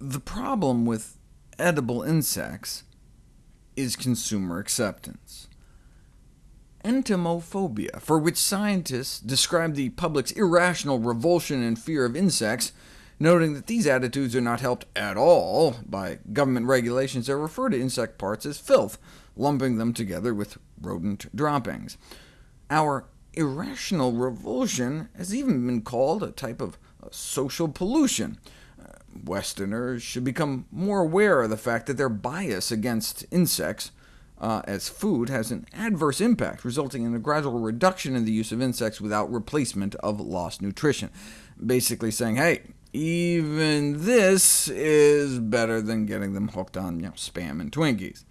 The problem with edible insects is consumer acceptance. Entomophobia, for which scientists describe the public's irrational revulsion and fear of insects, noting that these attitudes are not helped at all by government regulations that refer to insect parts as filth, lumping them together with rodent droppings. Our irrational revulsion has even been called a type of social pollution. Westerners should become more aware of the fact that their bias against insects uh, as food has an adverse impact, resulting in a gradual reduction in the use of insects without replacement of lost nutrition. Basically saying, hey, even this is better than getting them hooked on you know, Spam and Twinkies.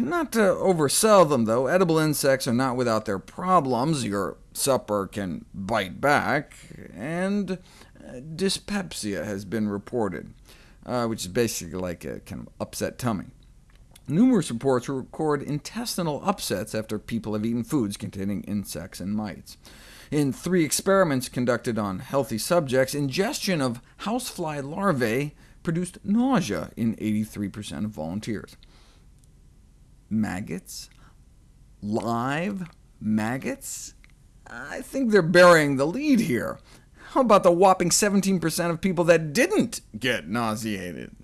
Not to oversell them, though, edible insects are not without their problems. Your supper can bite back, and dyspepsia has been reported, uh, which is basically like a kind of upset tummy. Numerous reports record intestinal upsets after people have eaten foods containing insects and mites. In three experiments conducted on healthy subjects, ingestion of housefly larvae produced nausea in 83% of volunteers. Maggots? Live maggots? I think they're burying the lead here. How about the whopping 17% of people that didn't get nauseated?